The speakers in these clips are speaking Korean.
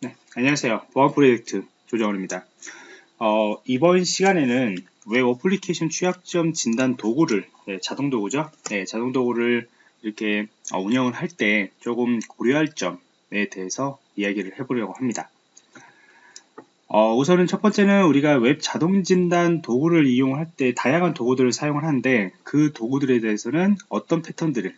네, 안녕하세요. 보안 프로젝트 조정원입니다. 어, 이번 시간에는 웹 어플리케이션 취약점 진단 도구를 네, 자동 도구죠. 네, 자동 도구를 이렇게 어, 운영을 할 때 조금 고려할 점에 대해서 이야기를 해보려고 합니다. 어, 우선은 첫 번째는 우리가 웹 자동 진단 도구를 이용할 때 다양한 도구들을 사용을 하는데 그 도구들에 대해서는 어떤 패턴들을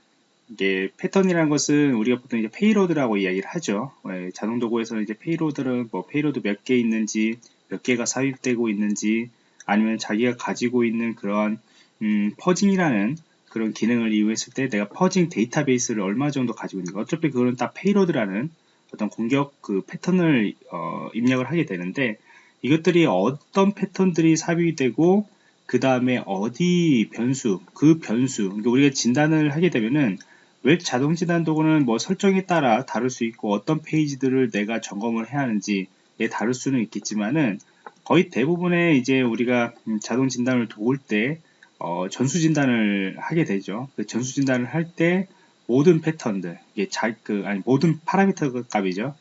이게 패턴이라는 것은 우리가 보통 이제 payload라고 이야기를 하죠. 예, 자동 도구에서는 이제 payload는 뭐 payload 몇 개 있는지, 몇 개가 삽입되고 있는지, 아니면 자기가 가지고 있는 그러한 음, fuzzing이라는 그런 기능을 이용했을 때 내가 fuzzing 데이터베이스를 얼마 정도 가지고 있는가. 어차피 그거는 다 payload라는 어떤 공격 그 패턴을 어, 입력을 하게 되는데 이것들이 어떤 패턴들이 삽입이 되고 그 다음에 어디 변수, 그 변수, 그러니까 우리가 진단을 하게 되면은 웹 자동 진단 도구는 뭐 설정에 따라 다를 수 있고 어떤 페이지들을 내가 점검을 해야 하는지에 다를 수는 있겠지만은 거의 대부분의 이제 우리가 음, 자동 진단을 돌릴 때 어, 전수 진단을 하게 되죠. 그 전수 진단을 할 때 모든 패턴들, 이게 자, 그, 아니, 모든 파라미터 값이죠.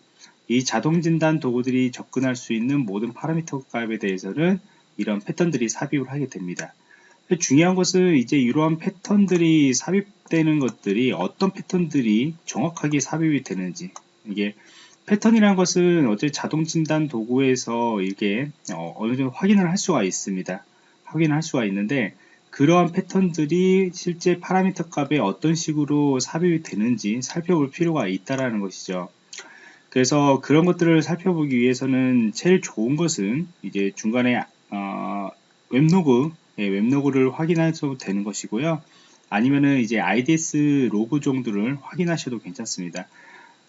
이 자동 진단 도구들이 접근할 수 있는 모든 파라미터 값에 대해서는 이런 패턴들이 삽입을 하게 됩니다. 중요한 것은 이제 이러한 패턴들이 삽입되는 것들이 어떤 패턴들이 정확하게 삽입이 되는지 이게 패턴이라는 것은 어제 자동 진단 도구에서 이게 어, 느 정도 확인을 할 수가 있습니다. 확인을 할 수가 있는데 그러한 패턴들이 실제 파라미터 값에 어떤 식으로 삽입이 되는지 살펴볼 필요가 있다라는 것이죠. 그래서 그런 것들을 살펴보기 위해서는 제일 좋은 것은 이제 중간에 어, 웹로그 예, 웹로그를 확인하셔도 되는 것이고요. 아니면은 이제 IDS 로그 정도를 확인하셔도 괜찮습니다.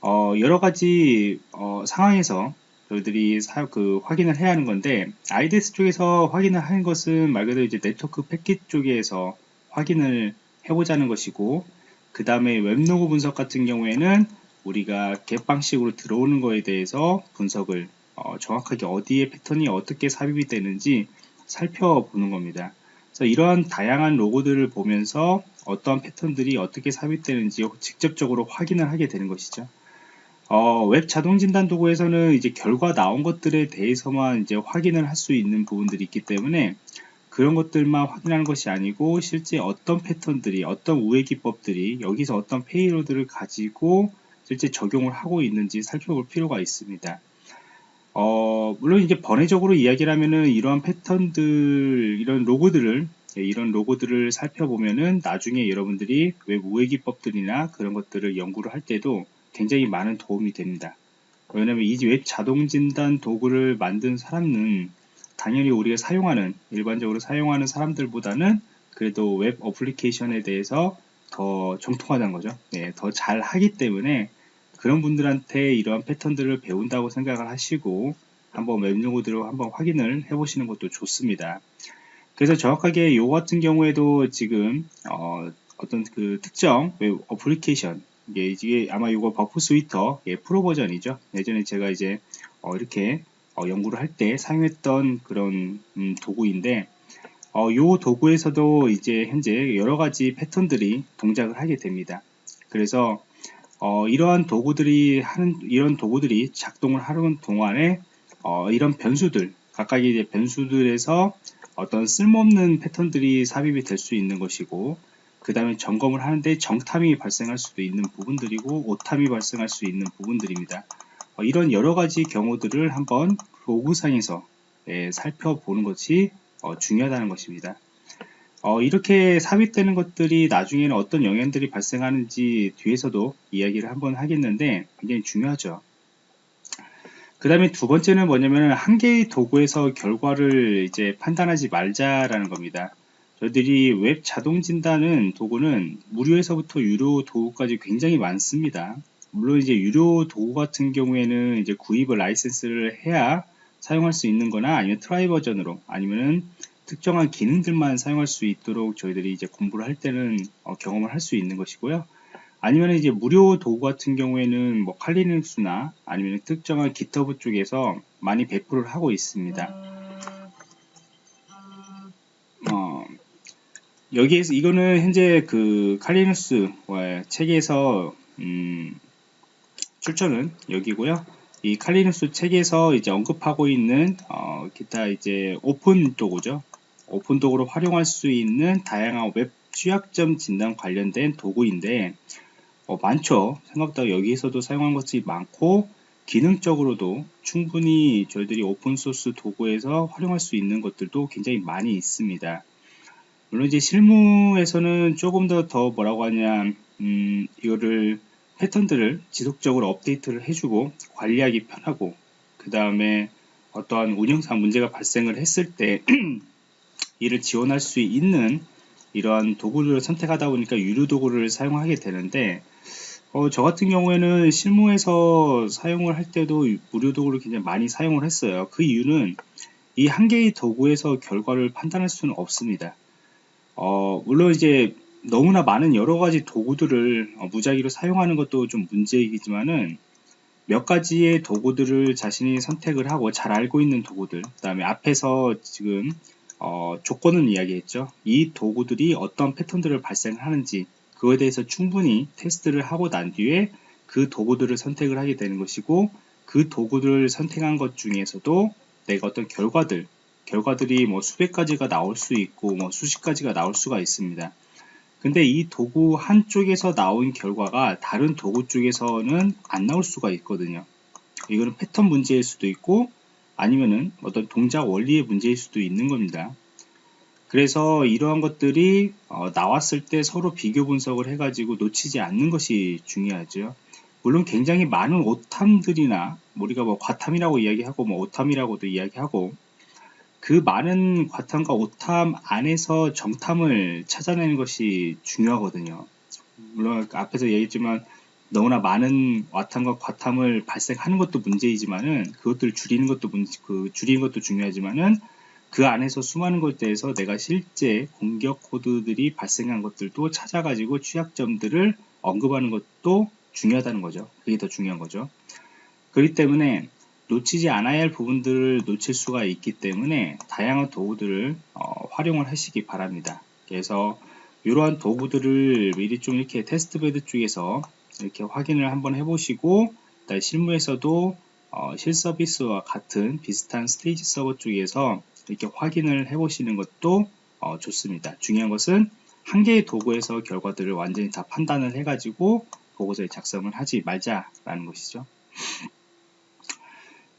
어, 여러 가지 어, 상황에서 저희들이 사, 그 확인을 해야 하는 건데 IDS 쪽에서 확인을 하는 것은 말 그대로 이제 네트워크 패킷 쪽에서 확인을 해보자는 것이고 그 다음에 웹로그 분석 같은 경우에는 우리가 GET 방식으로 들어오는 거에 대해서 분석을 어, 정확하게 어디에 패턴이 어떻게 삽입이 되는지 살펴보는 겁니다. 그래서 이러한 다양한 로그들을 보면서 어떠한 패턴들이 어떻게 삽입되는지 직접적으로 확인을 하게 되는 것이죠. 어, 웹 자동 진단 도구에서는 이제 결과 나온 것들에 대해서만 이제 확인을 할 수 있는 부분들이 있기 때문에 그런 것들만 확인하는 것이 아니고 실제 어떤 패턴들이 어떤 우회 기법들이 여기서 어떤 payload를 가지고 실제 적용을 하고 있는지 살펴볼 필요가 있습니다. 어, 물론 이제 번외적으로 이야기를 하면은 이러한 패턴들, 이런 로그들을, 예, 이런 로그들을 살펴보면은 나중에 여러분들이 웹 우회 기법들이나 그런 것들을 연구를 할 때도 굉장히 많은 도움이 됩니다. 왜냐면 이 웹 자동 진단 도구를 만든 사람은 당연히 우리가 사용하는, 일반적으로 사용하는 사람들보다는 그래도 웹 어플리케이션에 대해서 더 정통하다는 거죠. 네, 더 잘 하기 때문에 그런 분들한테 이러한 패턴들을 배운다고 생각을 하시고 한번 웹용어들을 한번 확인을 해 보시는 것도 좋습니다. 그래서 정확하게 요 같은 경우에도 지금 어, 어떤 그 특정 웹 어플리케이션 이게, 이게 아마 이거 Burp Suite 예, 프로 버전이죠. 예전에 제가 이제 어, 이렇게 어, 연구를 할 때 사용했던 그런 음, 도구인데 어, 요 도구에서도 이제 현재 여러 가지 패턴들이 동작을 하게 됩니다. 그래서 어, 이러한 도구들이 하는 이런 도구들이 작동을 하는 동안에 어, 이런 변수들 각각의 이제 변수들에서 어떤 쓸모없는 패턴들이 삽입이 될 수 있는 것이고 그 다음에 점검을 하는데 정탐이 발생할 수도 있는 부분들이고 오탐이 발생할 수 있는 부분들입니다. 어, 이런 여러 가지 경우들을 한번 로그상에서 예, 살펴보는 것이 어, 중요하다는 것입니다. 어, 이렇게 삽입되는 것들이 나중에는 어떤 영향들이 발생하는지 뒤에서도 이야기를 한번 하겠는데 굉장히 중요하죠. 그 다음에 두 번째는 뭐냐면 한 개의 도구에서 결과를 이제 판단하지 말자라는 겁니다. 저희들이 웹 자동 진단은 도구는 무료에서부터 유료 도구까지 굉장히 많습니다. 물론 이제 유료 도구 같은 경우에는 이제 구입을 라이센스를 해야 사용할 수 있는 거나 아니면 trial 버전으로 아니면은 특정한 기능들만 사용할 수 있도록 저희들이 이제 공부를 할 때는 어, 경험을 할 수 있는 것이고요. 아니면 이제 무료 도구 같은 경우에는 뭐 칼리눅스나 아니면 특정한 GitHub 쪽에서 많이 배포를 하고 있습니다. 어, 여기에서 이거는 현재 그 Kali Linux 책에서 음, 출처는 여기고요. 이 Kali Linux 책에서 이제 언급하고 있는 어, 기타 이제 오픈 도구죠. 오픈 도구로 활용할 수 있는 다양한 웹 취약점 진단 관련된 도구인데 어, 많죠. 생각보다 여기에서도 사용한 것이 많고 기능적으로도 충분히 저희들이 오픈소스 도구에서 활용할 수 있는 것들도 굉장히 많이 있습니다. 물론 이제 실무에서는 조금 더 더 뭐라고 하냐 음, 이거를 패턴들을 지속적으로 업데이트를 해주고 관리하기 편하고 그 다음에 어떠한 운영상 문제가 발생을 했을 때 이를 지원할 수 있는 이러한 도구를 선택하다 보니까 유료 도구를 사용하게 되는데 어, 저 같은 경우에는 실무에서 사용을 할 때도 무료 도구를 굉장히 많이 사용을 했어요. 그 이유는 이 한 개의 도구에서 결과를 판단할 수는 없습니다. 어, 물론 이제 너무나 많은 여러 가지 도구들을 어, 무작위로 사용하는 것도 좀 문제이지만은 몇 가지의 도구들을 자신이 선택을 하고 잘 알고 있는 도구들 그 다음에 앞에서 지금 어, 조건은 이야기했죠 이 도구들이 어떤 패턴들을 발생하는지 그거에 대해서 충분히 테스트를 하고 난 뒤에 그 도구들을 선택을 하게 되는 것이고 그 도구들을 선택한 것 중에서도 내가 어떤 결과들 결과들이 뭐 수백 가지가 나올 수 있고 뭐 수십 가지가 나올 수가 있습니다. 근데 이 도구 한쪽에서 나온 결과가 다른 도구 쪽에서는 안 나올 수가 있거든요. 이거는 패턴 문제일 수도 있고 아니면은 어떤 동작 원리의 문제일 수도 있는 겁니다. 그래서 이러한 것들이 어, 나왔을 때 서로 비교 분석을 해가지고 놓치지 않는 것이 중요하죠. 물론 굉장히 많은 오탐들이나 우리가 뭐 과탐이라고 이야기하고 뭐 오탐이라고도 이야기하고 그 많은 과탐과 오탐 안에서 정탐을 찾아내는 것이 중요하거든요. 물론 앞에서 얘기했지만 너무나 많은 와탐과 과탐을 발생하는 것도 문제이지만은 그것들을 줄이는 것도 문제, 그 줄이는 것도 중요하지만은 그 안에서 수많은 것에 대해서 내가 실제 공격 코드들이 발생한 것들도 찾아가지고 취약점들을 언급하는 것도 중요하다는 거죠. 그게 더 중요한 거죠. 그렇기 때문에 놓치지 않아야 할 부분들을 놓칠 수가 있기 때문에 다양한 도구들을 어, 활용을 하시기 바랍니다. 그래서 이러한 도구들을 미리 좀 이렇게 테스트베드 쪽에서 이렇게 확인을 한번 해보시고 실무에서도 어, 실서비스와 같은 비슷한 스테이지 서버 쪽에서 이렇게 확인을 해 보시는 것도 어, 좋습니다. 중요한 것은 한 개의 도구에서 결과들을 완전히 다 판단을 해 가지고 보고서에 작성을 하지 말자라는 것이죠.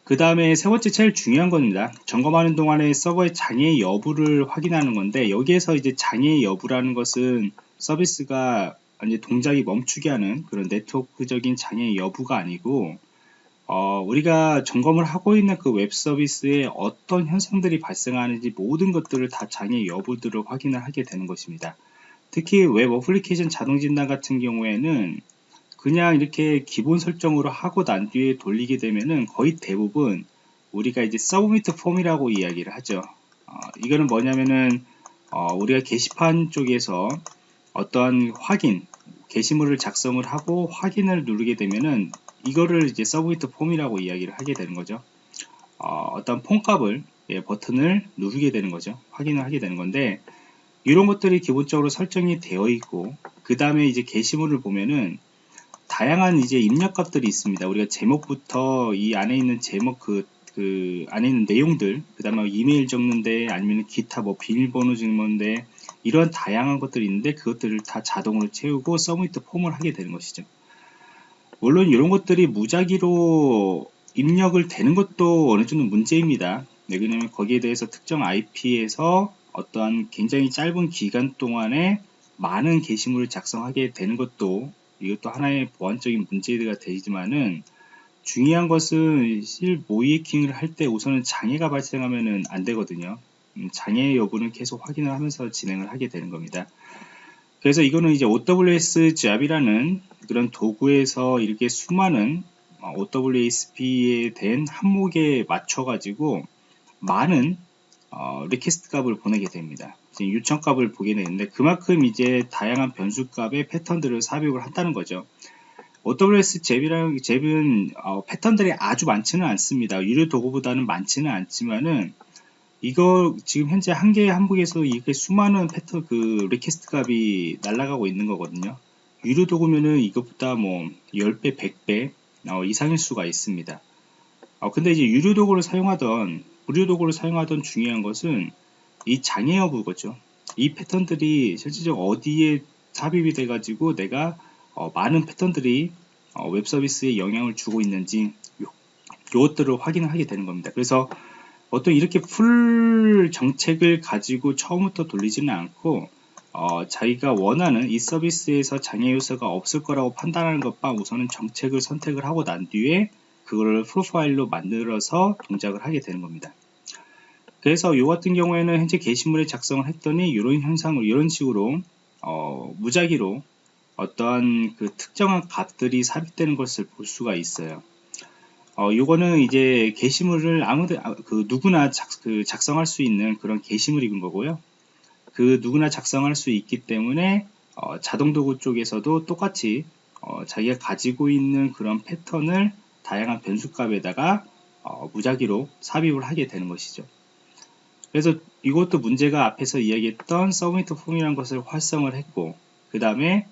그 다음에 세 번째 제일 중요한 겁니다. 점검하는 동안에 서버의 장애 여부를 확인하는 건데 여기에서 이제 장애 여부라는 것은 서비스가 이제 동작이 멈추게 하는 그런 네트워크적인 장애 여부가 아니고 어, 우리가 점검을 하고 있는 그 웹 서비스에 어떤 현상들이 발생하는지 모든 것들을 다 장애 여부들을 확인을 하게 되는 것입니다. 특히 웹 어플리케이션 자동 진단 같은 경우에는 그냥 이렇게 기본 설정으로 하고 난 뒤에 돌리게 되면은 거의 대부분 우리가 이제 submit form이라고 이야기를 하죠. 어, 이거는 뭐냐면은 어, 우리가 게시판 쪽에서 어떠한 확인, 게시물을 작성을 하고 확인을 누르게 되면은 이거를 이제 submit form이라고 이야기를 하게 되는 거죠. 어떤 폼값을 예, 버튼을 누르게 되는 거죠. 확인을 하게 되는 건데 이런 것들이 기본적으로 설정이 되어 있고 그 다음에 이제 게시물을 보면은 다양한 이제 입력값들이 있습니다. 우리가 제목부터 이 안에 있는 제목 그, 그 안에 있는 내용들, 그 다음에 이메일 적는데 아니면 기타 뭐 비밀번호 적는데 이런 다양한 것들이 있는데 그것들을 다 자동으로 채우고 서브미트 폼을 하게 되는 것이죠. 물론 이런 것들이 무작위로 입력을 되는 것도 어느 정도 문제입니다. 네, 왜냐면 거기에 대해서 특정 IP에서 어떠한 굉장히 짧은 기간 동안에 많은 게시물을 작성하게 되는 것도 이것도 하나의 보안적인 문제가 되지만은 중요한 것은 실 모이킹을 할 때 우선은 장애가 발생하면은 안 되거든요. 음, 장애 여부는 계속 확인을 하면서 진행을 하게 되는 겁니다. 그래서 이거는 이제 OWS 잡이라는 그런 도구에서 이렇게 수많은 OWASP에 대한 항목에 맞춰 가지고 많은 어, request 값을 보내게 됩니다. 요청 값을 보내게 되는데 그만큼 이제 다양한 변수 값의 패턴들을 삽입을 한다는 거죠. AWS 잽이라는 잽은 어, 패턴들이 아주 많지는 않습니다. 유료 도구보다는 많지는 않지만은 이거 지금 현재 한 개의 항목에서 이게 수많은 패턴 그 request 값이 날아가고 있는 거거든요. 유료 도구면은 이것보다 뭐 10배, 100배 어, 이상일 수가 있습니다. 어, 근데 이제 유료 도구를 사용하던 무료 도구를 사용하던 중요한 것은 이 장애 여부거죠. 이 패턴들이 실질적으로 어디에 삽입이 돼가지고 내가 어, 많은 패턴들이 어, 웹 서비스에 영향을 주고 있는지 요, 요것들을 확인을 하게 되는 겁니다. 그래서 어떤 이렇게 full 정책을 가지고 처음부터 돌리지는 않고 어, 자기가 원하는 이 서비스에서 장애 요소가 없을 거라고 판단하는 것과 우선은 정책을 선택을 하고 난 뒤에 그거를 프로파일로 만들어서 동작을 하게 되는 겁니다. 그래서 이 같은 경우에는 현재 게시물에 작성을 했더니 이런 현상을 이런 식으로 어, 무작위로 어떠한 그 특정한 값들이 삽입되는 것을 볼 수가 있어요. 어, 요거는 이제 게시물을 아무도 아, 그 누구나 작, 그 작성할 수 있는 그런 게시물인 거고요. 그 누구나 작성할 수 있기 때문에 어, 자동도구 쪽에서도 똑같이 어, 자기가 가지고 있는 그런 패턴을 다양한 변수값에다가 어, 무작위로 삽입을 하게 되는 것이죠. 그래서 이것도 문제가 앞에서 이야기했던 submit form이라는 것을 활성을 했고 그 다음에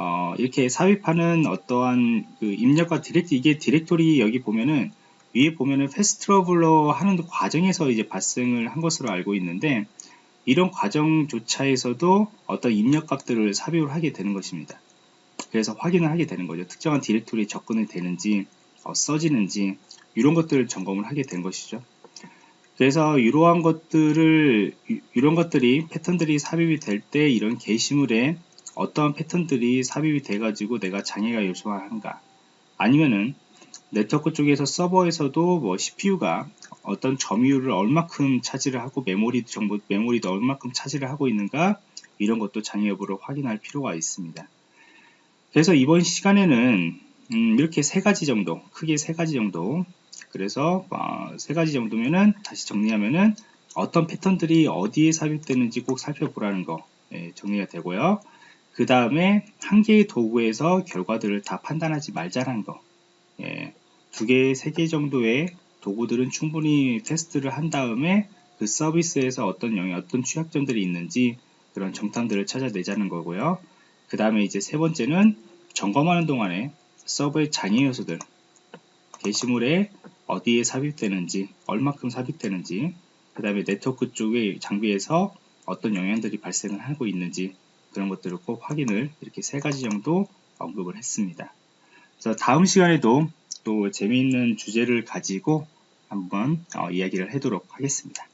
어, 이렇게 삽입하는 어떠한 그 입력과 direct 이게 디렉토리 여기 보면은 위에 보면은 path traversal 하는 과정에서 이제 발생을 한 것으로 알고 있는데 이런 과정조차에서도 어떤 입력값들을 삽입을 하게 되는 것입니다. 그래서 확인을 하게 되는 거죠. 특정한 디렉토리에 접근이 되는지 어, 써지는지 이런 것들을 점검을 하게 된 것이죠. 그래서 이러한 것들을 이런 것들이 패턴들이 삽입이 될 때 이런 게시물에 어떠한 패턴들이 삽입이 돼 가지고 내가 장애가 요소화한가 아니면은 네트워크 쪽에서 서버에서도 뭐 CPU가 어떤 점유율을 얼마큼 차지를 하고 메모리 정보 메모리도 얼마큼 차지를 하고 있는가 이런 것도 장애 여부를 확인할 필요가 있습니다. 그래서 이번 시간에는 음, 이렇게 세 가지 정도 크게 세 가지 정도 그래서 어, 세 가지 정도면은 다시 정리하면은 어떤 패턴들이 어디에 삽입되는지 꼭 살펴보라는 거 예, 정리가 되고요. 그 다음에 한 개의 도구에서 결과들을 다 판단하지 말자라는 거. 예, 두 개, 세 개 정도의 도구들은 충분히 테스트를 한 다음에 그 서비스에서 어떤 영역, 어떤 취약점들이 있는지 그런 정탐들을 찾아내자는 거고요. 그 다음에 이제 세 번째는 점검하는 동안에 서버의 장애 요소들, 게시물에 어디에 삽입되는지, 얼마큼 삽입되는지, 그 다음에 네트워크 쪽의 장비에서 어떤 영향들이 발생을 하고 있는지 그런 것들을 꼭 확인을 이렇게 세 가지 정도 언급을 했습니다. 그래서 다음 시간에도 또 재미있는 주제를 가지고 한번 어, 이야기를 하도록 하겠습니다.